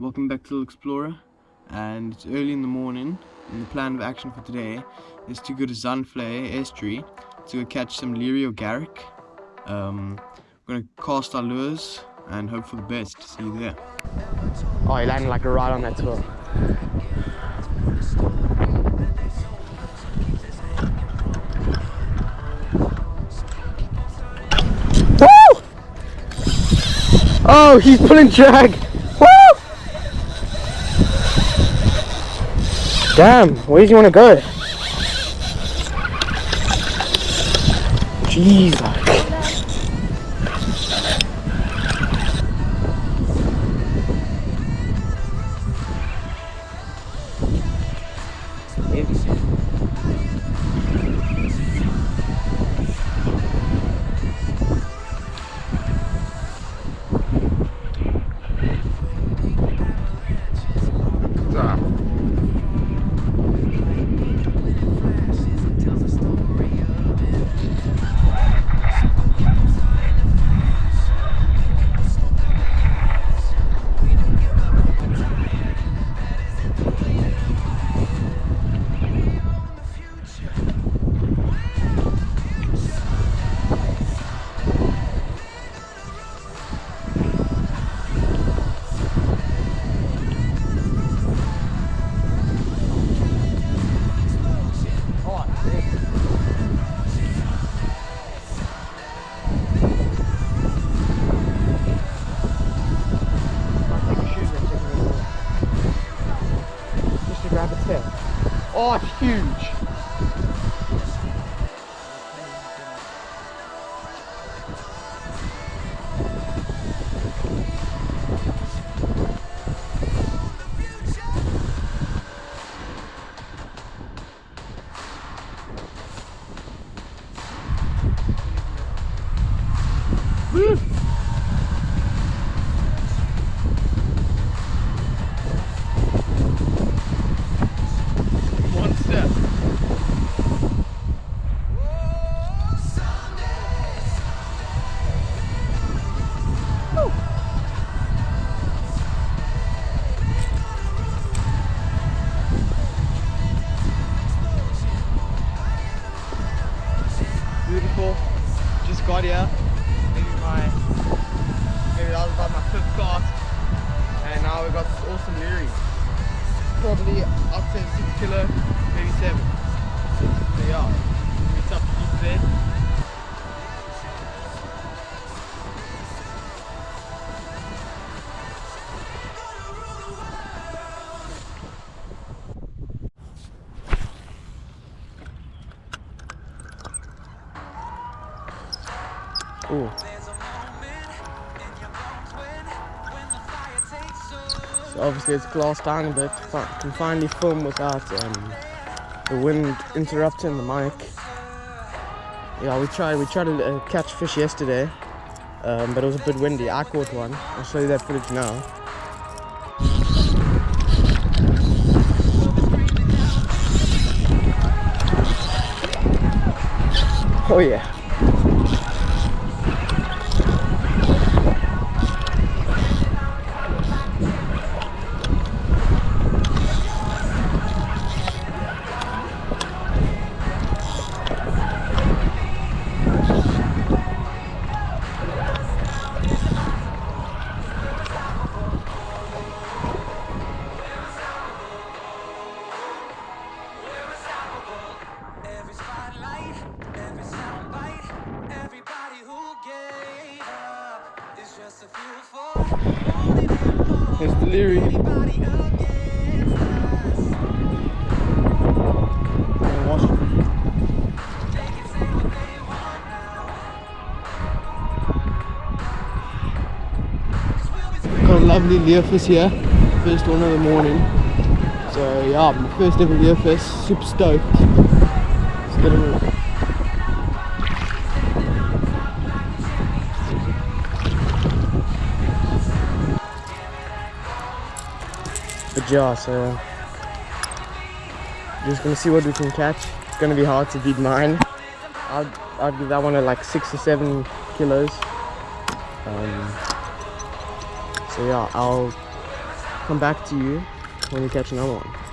welcome back to Little Explorer and it's early in the morning and the plan of action for today is to go to Zandvlei estuary to go catch some or garrick. Um, we're going to cast our lures and hope for the best. See you there. Oh, he landed like a rod on that tour. Woo! Oh, he's pulling drag. Woo! Damn, where does he want to go? Jesus. Oh, it's huge. Woo! Just got here. Maybe my maybe that was about my fifth cast. And now we got this awesome leary. Probably up to six kilo, maybe seven. Ooh. So obviously it's glassed down a bit. Fi- Can finally film without um, the wind interrupting the mic. Yeah, we tried. We tried to uh, catch fish yesterday, um, but it was a bit windy. I caught one. I'll show you that footage now. Oh yeah. We'll be Got a lovely leerfish here. First one of the morning. So yeah, my first ever leerfish. Super stoked. Let's get yeah, so just gonna see what we can catch. It's gonna be hard to beat mine. I'd, I'd give that one at like six or seven kilos. Um, so yeah, I'll come back to you when we catch another one.